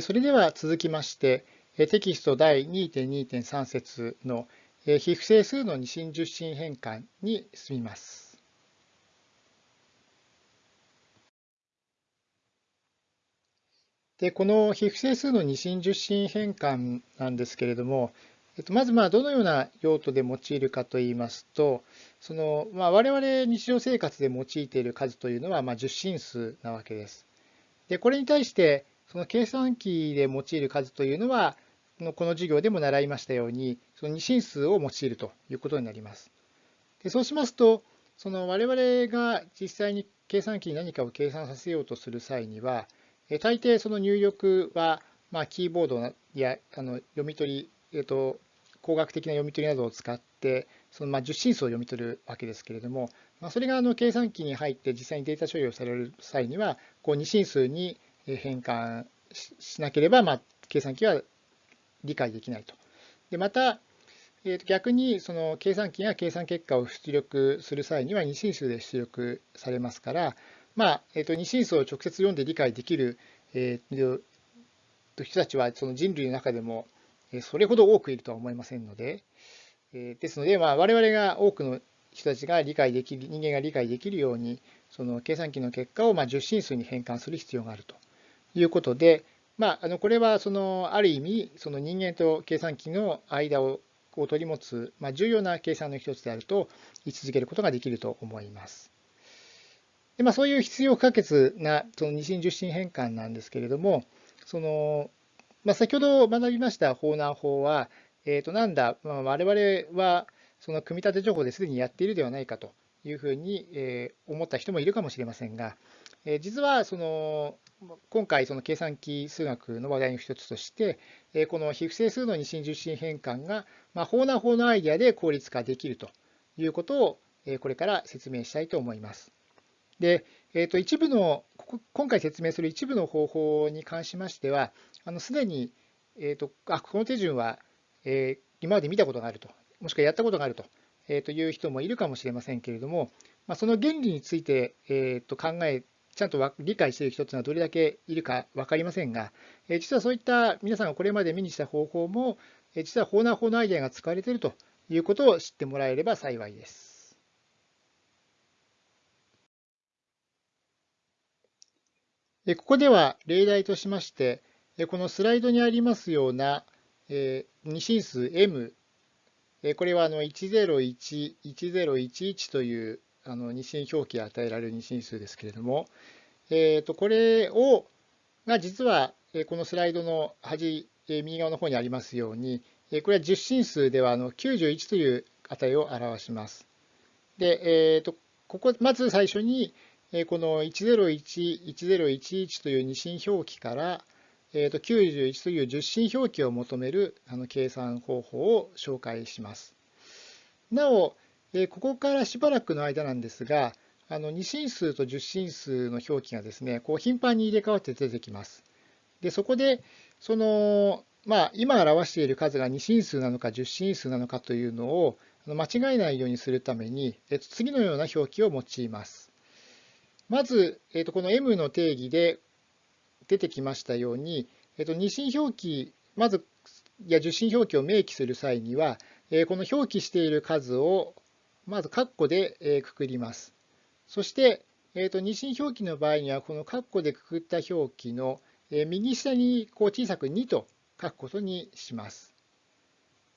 それでは続きまして、テキスト第2.2.3節の非不整数の二進十進変換に進みます。でこの非不整数の二進十進変換なんですけれども、えっと、まずまどのような用途で用いるかといいますと、そのまあ、我々日常生活で用いている数というのはまあ十進数なわけです。でこれに対してその計算機で用いる数というのは、この授業でも習いましたように、その二進数を用いるということになります。でそうしますと、その我々が実際に計算機に何かを計算させようとする際には、大抵その入力は、まあ、キーボードやあの読み取り、えっと、工学的な読み取りなどを使って、そのまあ十進数を読み取るわけですけれども、まあ、それがあの計算機に入って実際にデータ処理をされる際には、こう二進数に変換しなければ、まあ、計算機は理解できないと。でまた、えー、と逆にその計算機が計算結果を出力する際には二進数で出力されますから、まあえー、と二進数を直接読んで理解できる、えー、人たちはその人類の中でもそれほど多くいるとは思いませんので、えですので、まあ、我々が多くの人たちが理解できる、人間が理解できるように、その計算機の結果をまあ十進数に変換する必要があるということで、まあ、あのこれはそのある意味その人間と計算機の間をを取り持つ、まあ、重要な計算の一つであると位置づけることができると思います。でまあ、そういう必要不可欠なその二進十進変換なんですけれども、そのまあ、先ほど学びました法難法は、えー、となんだ、まあ、我々はその組み立て情報ですでにやっているではないかというふうに思った人もいるかもしれませんが、え実はその今回、その計算機数学の話題の一つとして、この非不整数の二進十進変換が、まあ、法な法のアイデアで効率化できるということを、これから説明したいと思います。で、えー、と一部の、今回説明する一部の方法に関しましては、すでに、えーと、あこの手順は、えー、今まで見たことがあると、もしくはやったことがあると,、えー、という人もいるかもしれませんけれども、まあ、その原理について、えー、と考えちゃんと理解している人というのはどれだけいるか分かりませんが、実はそういった皆さんがこれまで目にした方法も、実は法な法のアイデアが使われているということを知ってもらえれば幸いです。ここでは例題としまして、このスライドにありますような二進数 m、これは101、1011というあの二進表記与えられる二進数ですけれども、えー、とこれをが実はこのスライドの端右側の方にありますようにこれは10進数ではあの91という値を表します。で、えー、とここまず最初にこの101、1011という二進表記から、えー、と91という十進表記を求めるあの計算方法を紹介します。なお、でここからしばらくの間なんですが、あの2進数と10進数の表記がですね、こう頻繁に入れ替わって出てきます。で、そこで、その、まあ、今表している数が2進数なのか10進数なのかというのを間違えないようにするために、えっと、次のような表記を用います。まず、えっと、この m の定義で出てきましたように、えっと、2進表記、まず、いや10進表記を明記する際には、この表記している数をまず括弧でくくります。そして、えー、と二進表記の場合には、この括弧でくくった表記の右下にこう小さく2と書くことにします。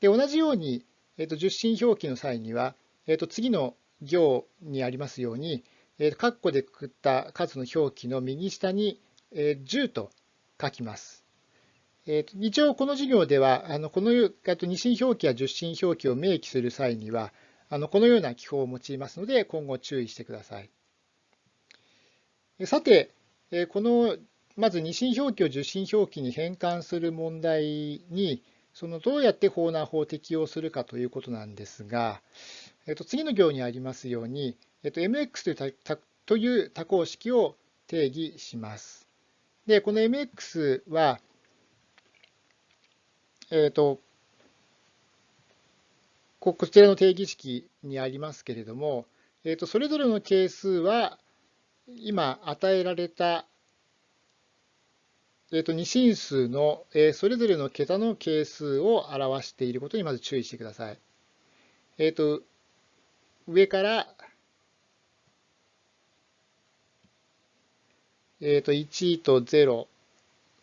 で同じように、えー、と十進表記の際には、えー、と次の行にありますように、えー、括弧でくくった数の表記の右下に10と書きます。えー、と一応この授業では、あのこの二進表記や十進表記を明記する際には、あのこのような記法を用いますので、今後注意してください。さて、このまず二進表記を受進表記に変換する問題に、そのどうやって法難法を適用するかということなんですが、えっと、次の行にありますように、えっと、mx というという多項式を定義します。で、この mx は、えっと、こちらの定義式にありますけれども、えー、とそれぞれの係数は今与えられたえー、と二進数の、え、それぞれの桁の係数を表していることにまず注意してください。えっ、ー、と、上から、えっ、と、1と0、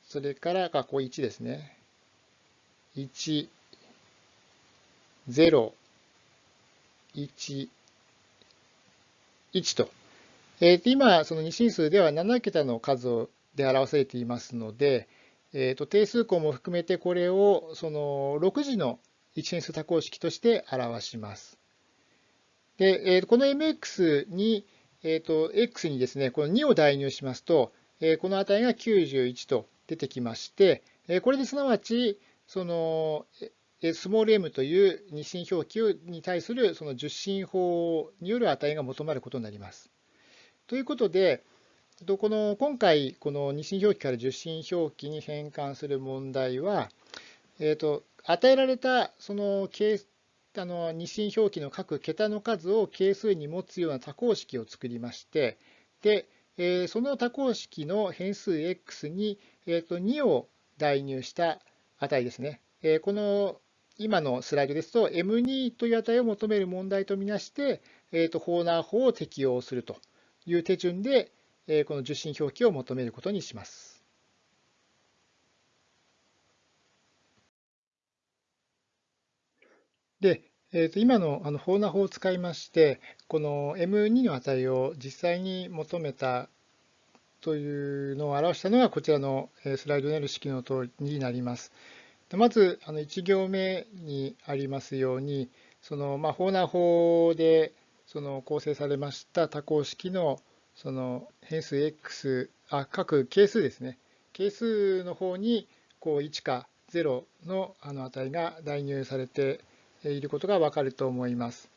それから、ここ1ですね。1、0、1、1と。えー、今、その二進数では7桁の数で表されていますので、えー、と定数項も含めてこれをその6次の一変数多項式として表します。で、えー、この mx に、えー、と x にですね、この2を代入しますと、えー、この値が91と出てきまして、えー、これですなわち、そのスモール m という二進表記に対するその十進法による値が求まることになります。ということで、この今回、この二進表記から十進表記に変換する問題は、えーと、与えられたそのあの二進表記の各桁の数を係数に持つような多項式を作りまして、でえー、その多項式の変数 x に、えーと、2を代入した値ですね。えー、この今のスライドですと m2 という値を求める問題とみなして、えーと、ホーナー法を適用するという手順で、えー、この受信表記を求めることにします。で、えー、と今のあのホーナー法を使いまして、この M2 の値を実際に求めたというのを表したのがこちらのスライドにある式の通りになります。まずあの1行目にありますように、そのまあ、ホーナー法でその構成されました多項式のその変数 x、あ各係数ですね。係数の方にこう1か0のあの値が代入されていることがわかると思います。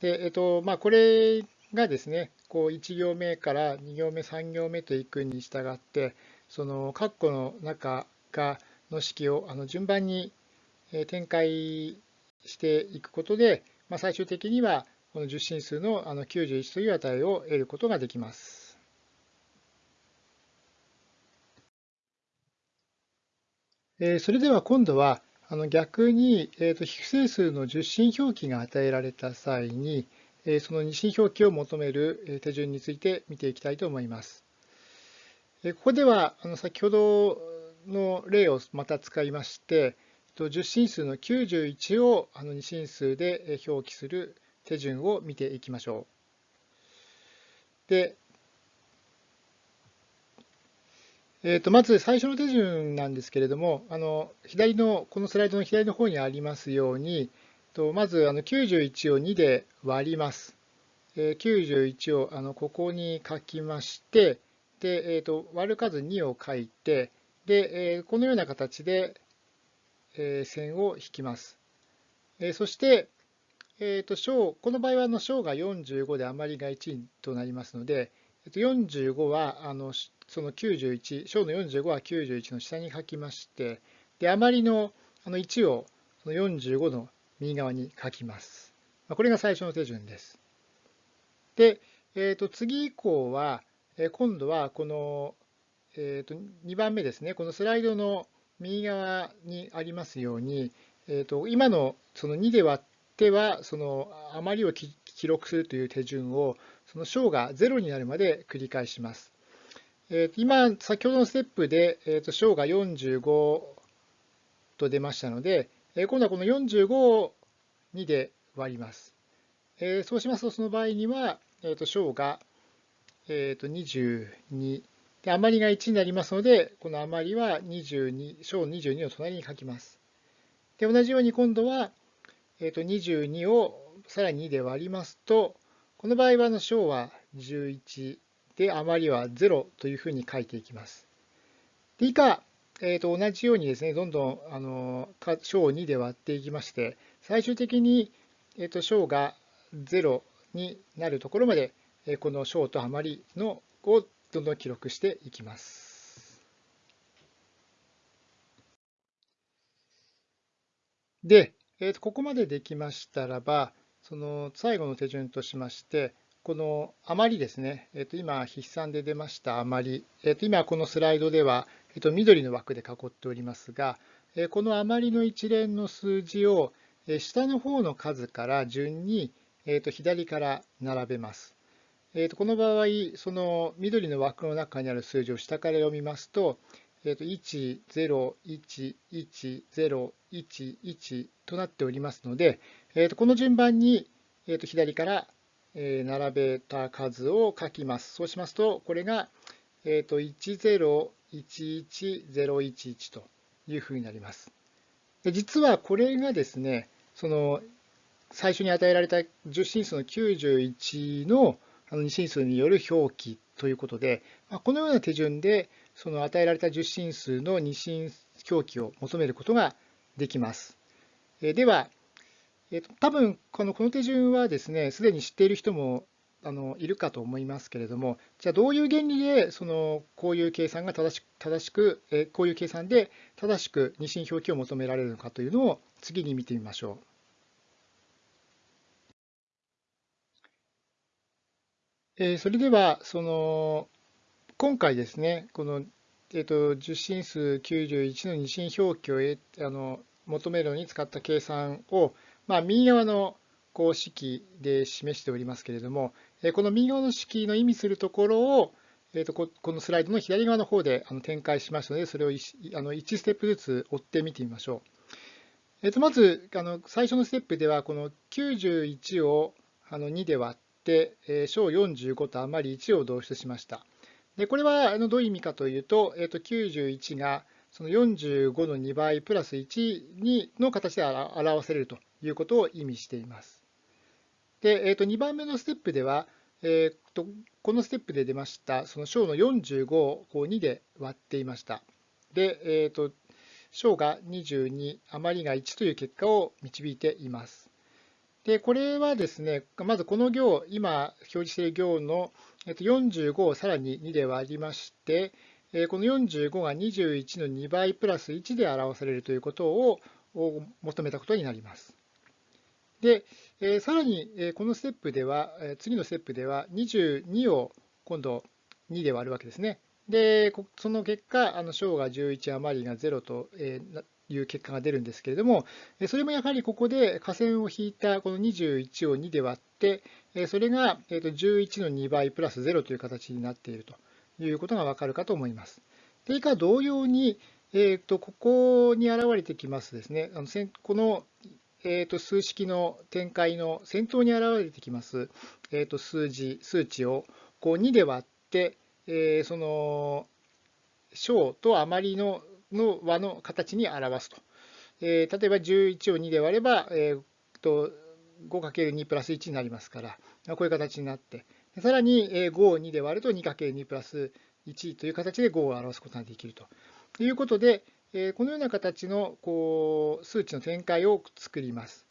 で、えっと、まあ、これがですね、こう1行目から2行目、3行目といくに従って、その括弧の中がの式をあの順番に展開していくことで、まあ、最終的にはこの十進数のあの91という値を得ることができます。それでは今度はあの逆に、えー、と非整数の十進表記が与えられた際に、その二進表記を求める手順について見ていきたいと思います。ここではあの先ほどの例をまた使いまして、10進数の91をあの2進数で表記する手順を見ていきましょう。で、えー、とまず最初の手順なんですけれども、あの左のこのスライドの左の方にありますように、とまずあの91を2で割ります。えー、91をあのここに書きまして、でえー、と割る数2を書いて、で、このような形で、線を引きます。そして、えーと、小この場合はあの小が45で余りが1となりますので、45はあのその91、小の45は91の下に書きまして、で余りのあの1をその45の右側に書きます。これが最初の手順です。で、えー、と次以降は、今度はこの、えー、と2番目ですね、このスライドの右側にありますように、えー、と今のその2で割っては、その余りを記録するという手順を、その小が0になるまで繰り返します。えー、今、先ほどのステップで、えー、と小が45と出ましたので、え今度はこの45を2で割ります。えそうしますと、その場合には、えー、と小が、えー、と22で、余りが1になりますので、この余りは22、小22を隣に書きます。で、同じように今度は、えー、と22をさらに2で割りますと、この場合はの小は11で、余りは0というふうに書いていきます。で以下、えー、と同じようにですね、どんどんあの小を2で割っていきまして、最終的に、えー、と小が0になるところまで、この小と余りのをどんどん記録していきます。で、えー、とここまでできましたらば、その最後の手順としまして、この余りですね、えー、と今、筆算で出ました余り、えー、と今このスライドではえっと、緑の枠で囲っておりますが、えこの余りの一連の数字をえ下の方の数から順に、えっと、左から並べます。えっと、この場合、その緑の枠の中にある数字を下から読みますと、えっと、1、0、1、1、0、1、1となっておりますので、えっと、この順番に、えっと、左から並べた数を書きます。そうしますと、これが、えっと、1011011というふうになります。で実はこれがですね、その最初に与えられた10進数の91の二進数による表記ということで、このような手順でその与えられた10進数の二進表記を求めることができます。では、多分このこの手順はですね、すでに知っている人もあのいるかと思いますけれども、じゃあどういう原理でそのこういう計算が正しく、正しくえこういう計算で正しく二進表記を求められるのかというのを次に見てみましょう。えそれではその今回ですね、この、えーと、十進数91の二進表記をあの求めるのに使った計算を、まあ、右側の公式で示しておりますけれども、えこの右側の式の意味するところを、えー、とこのスライドの左側の方であの展開しましたので、それを 1, あの1ステップずつ追って見てみましょう。えー、とまずあの最初のステップでは、この91をあの2で割って、えー、小45と余り1を導出しました。でこれはあのどういう意味かというと、えー、と91がその45の2倍プラス1にの形で表せれるということを意味しています。で、えー、と2番目のステップでは、えー、とこのステップで出ましたその小の45をこう2で割っていました。で、えー、と小が22、余りが1という結果を導いています。で、これはですね、まずこの行、今表示している行の45をさらに2で割りまして、この45が21の2倍プラス1で表されるということを求めたことになります。で、さらに、このステップでは、次のステップでは22を今度2で割るわけですね。で、その結果、あの小が11余りが0という結果が出るんですけれども、それもやはりここで下線を引いたこの21を2で割って、それが11の2倍プラス0という形になっているということがわかるかと思います。で、以下同様に、えー、とここに現れてきますですね、あのこのえー、と数式の展開の先頭に現れてきます、えー、と数字、数値をこう2で割って、えー、その小と余りのの和の形に表すと。えー、例えば11を2で割れば、えー、と 5×2 プラス1になりますから、こういう形になって、さらに5を2で割ると 2×2 プラス1という形で5を表すことができるとということで、えこのような形のこう数値の展開を作ります。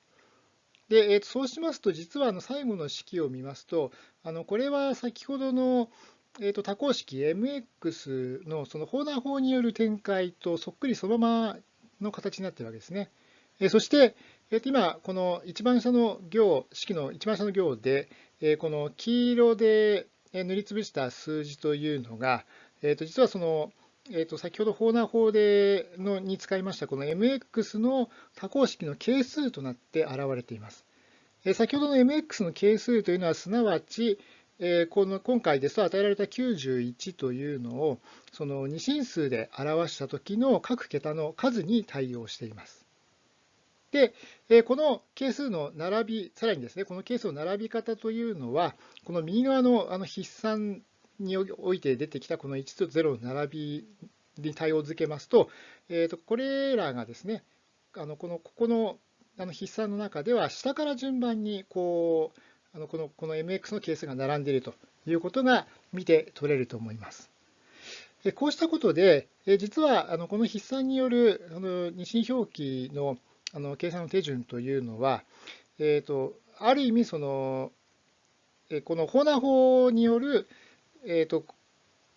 で、えそうしますと、実はあの最後の式を見ますと、あのこれは先ほどの、えー、と多項式 mx のその放談法による展開とそっくりそのままの形になっているわけですね。えそして、えー、と今、この一番下の行、式の一番下の行で、えこの黄色で塗りつぶした数字というのが、えー、と実はそのえー、と先ほど法難法でのに使いましたこの mx の多項式の係数となって現れています。えー、先ほどの mx の係数というのはすなわち、え、この今回ですと与えられた91というのをその二進数で表した時の各桁の数に対応しています。で、この係数の並び、さらにですね、この係数の並び方というのは、この右側のあの筆算において出てきたこの1と0の並びに対応づけますと、えー、とこれらがですね、あのこのここのあの筆算の中では下から順番にこうあのこのこの mx の係数が並んでいるということが見て取れると思います。こうしたことで、実はあのこの筆算によるあの二進表記のあの計算の手順というのは、えーと、ある意味その、この法難法によるえーと、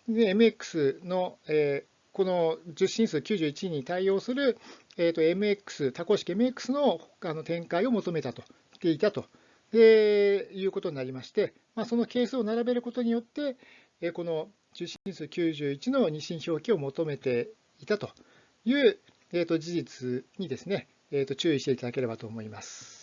MX の、えー、この10進数91に対応する、えーと、MX、多項式 MX のあの展開を求めたと、ていたとでいうことになりまして、まあ、その係数を並べることによって、えー、この受信数91の二進表記を求めていたという、えー、と事実にですね、えー、と注意していただければと思います。